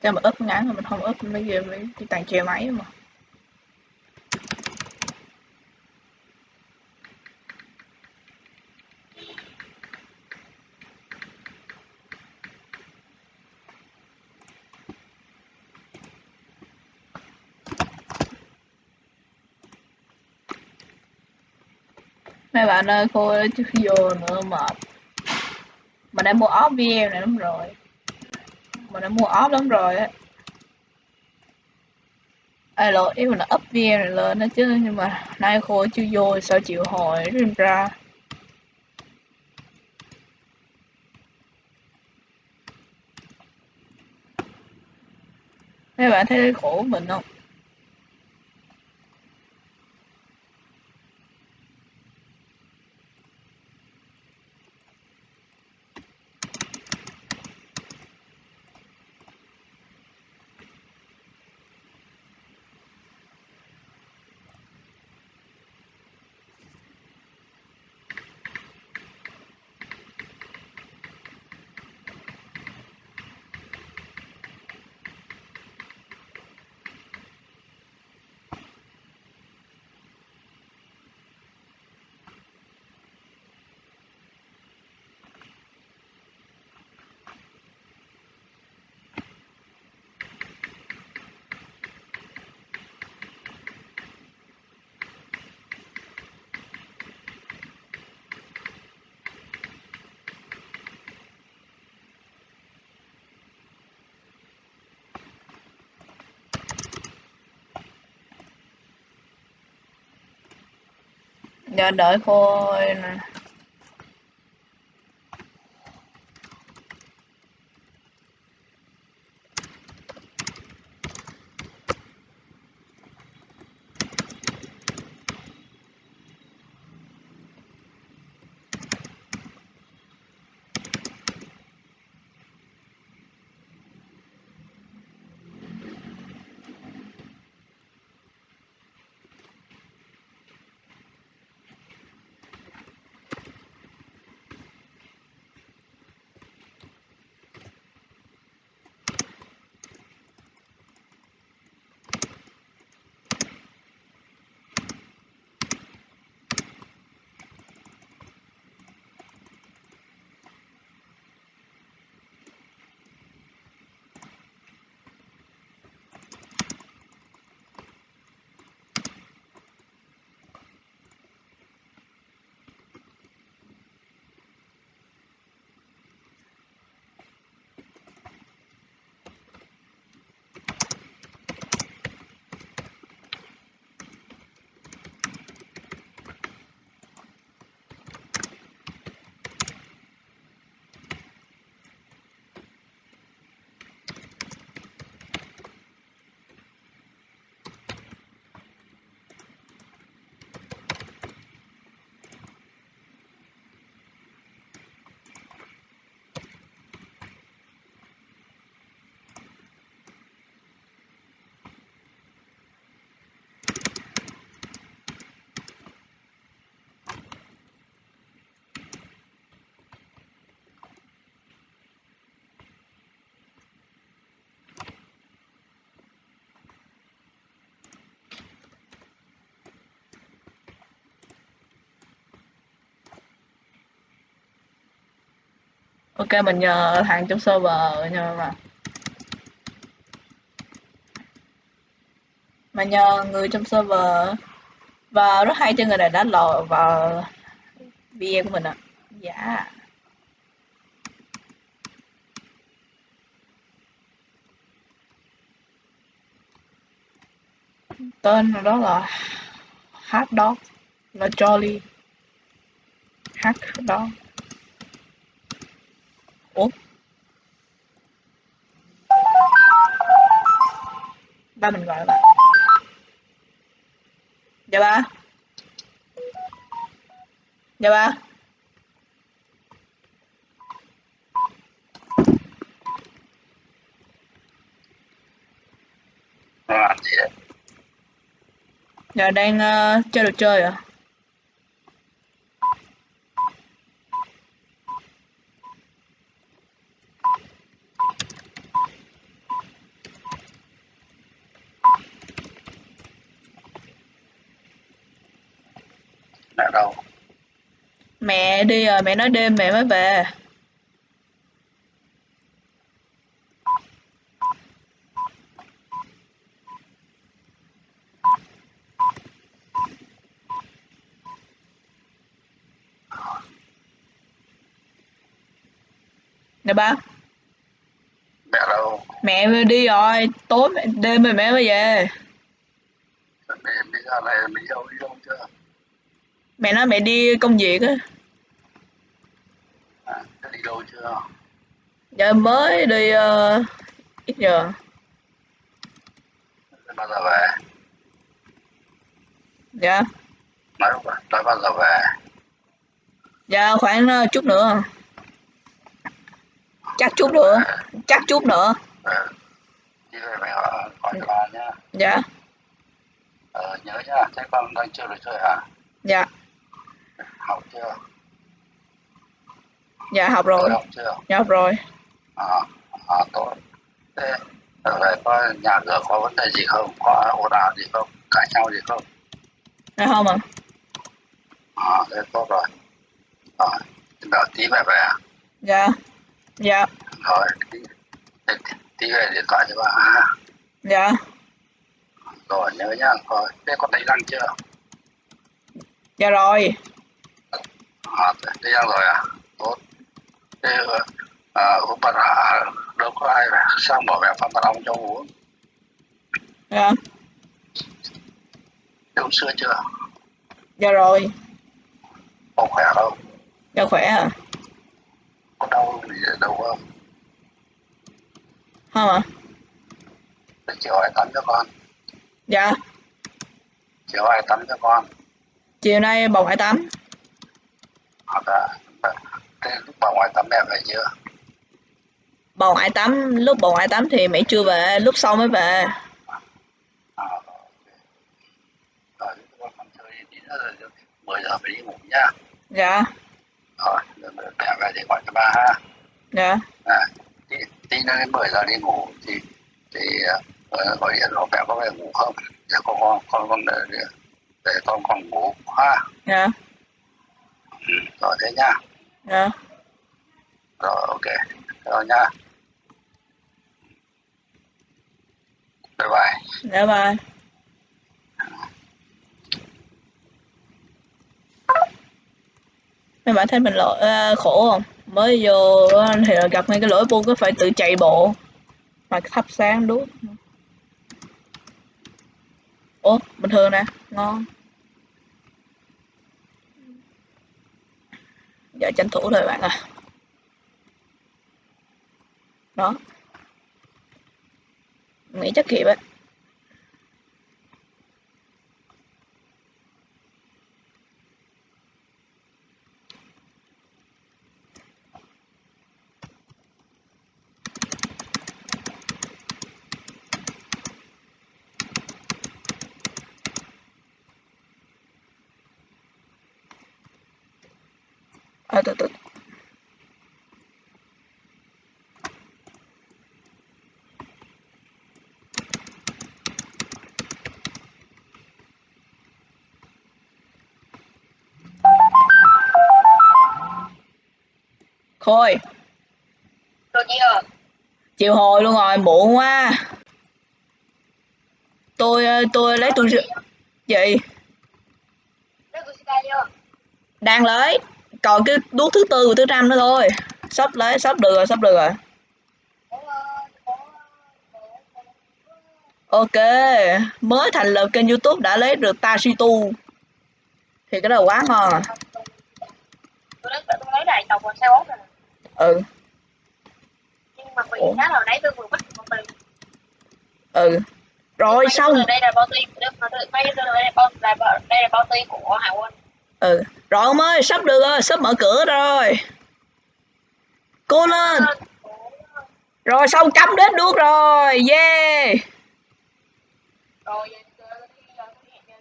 cho mà úp ngắn rồi mình không úp mấy giờ mới đi tàn chè máy mà. Mấy bạn ơi, cô chưa vô nữa mà. Mình đã mua ốp VM này lắm rồi mình đã mua off lắm rồi á. Ai lỗi, ý mình là up VM này lên đó chứ, nhưng mà nay khô chưa vô sao chịu hồi rim ra. Mấy bạn thấy khổ mình không? Giờ đợi cô ok, mình nhờ thằng trong server nhờ mà mà nhờ người trong server. Và rất hay cho người này đã lò vào video của mình ạ. À. dạ. Tên đó là hot dog. Là jolly. Hot dog ba mình gọi là dạ ba. Dạ ba. Đấy dạ đang uh, chơi đồ chơi à mẹ đâu mẹ đi rồi mẹ nói đêm mẹ mới về. Nè ba. Mẹ đâu mẹ đi rồi tối mẹ- đêm rồi mẹ mới về. Mẹ bây giờ này mình đâu đi đâu chưa mẹ nói mẹ đi công việc á. À, đi đâu chưa? Giờ mới đi ờ, ít giờ. Bao giờ về? Dạ. Nói không nói bao giờ về? Dạ khoảng ờ, chút nữa. Chắc chút nữa. Chắc chút nữa. Ừ. đi về mẹ hỏi cho bà nhá dạ. Ờ, nhớ nhá thế con đang chưa được chơi hả? Dạ học chưa? Dạ học rồi. Học chưa? Dạ học rồi. À, à tốt. Thế về có nhà cửa có vấn đề gì không? Có ồn ào gì không? Cãi nhau gì không? Dạ không ạ. À thế tốt rồi. Rồi đợi tí về về à? dạ. Dạ. Rồi tí, tí, tí về điện thoại cho bà. Ha dạ. Rồi nhớ nhá. Rồi thế con đánh răng chưa? Dạ rồi à đánh răng rồi à tốt thế à, uống bà à, đâu có ai sang bỏ mẹ phan bà ông cho uống dạ thế uống sữa chưa dạ rồi. Con khỏe không dạ khỏe à? Có đau gì đâu không không ạ để chiều ai tắm cho con dạ. Chiều ai tắm cho con. Chiều nay bầu hải tắm hoặc là lúc bà ngoại tắm mẹ về chưa? Bầu hải tắm lúc bầu hải tắm thì mẹ chưa về lúc sau mới về. Rồi con con chơi tí nữa rồi mười giờ phải đi ngủ nhá dạ. Rồi rồi mẹ về thì gọi cho ba ha. Dạ. À, tí, tí nữa đến 10 giờ đi ngủ thì thì uh, gọi điện hỏi mẹ có về ngủ không? Để con con con con để, để, con con ngủ ha. Dạ rồi thế nhá dạ. Rồi ok. Rồi nhá bye bye. Dạ bye. Mấy bạn thấy mình lỗi à, khổ không? Mới vô á, thì gặp ngay cái lỗi bu cứ phải tự chạy bộ. Mà thắp sáng đuốc. Ủa bình thường nè. Ngon giờ tranh thủ thôi bạn à đó. Nghĩ chắc kịp á. À, từ từ Khôi. Chị ơi, chịu hồi luôn rồi muộn quá. Tôi ờ, tôi lấy tôi gì? Chưa? đang lấy còn cái đuốc thứ tư và thứ năm nữa thôi. Sắp lấy sắp được rồi sắp được rồi. Ok mới thành lập kênh youtube đã lấy được Tashitu. Thì cái đó quá ngon à. Rồi. ừ. Nhưng mà bị giá hồi nãy tôi vừa mất một tiền. ừ. Rồi xong. Đây là bao tiền, là là là đây là bao tiền của Hải Quân ừ. Rồi ông ơi sắp được rồi sắp mở cửa rồi. Cố lên. Rồi xong cắm đến đuốc rồi. Yeah. Rồi,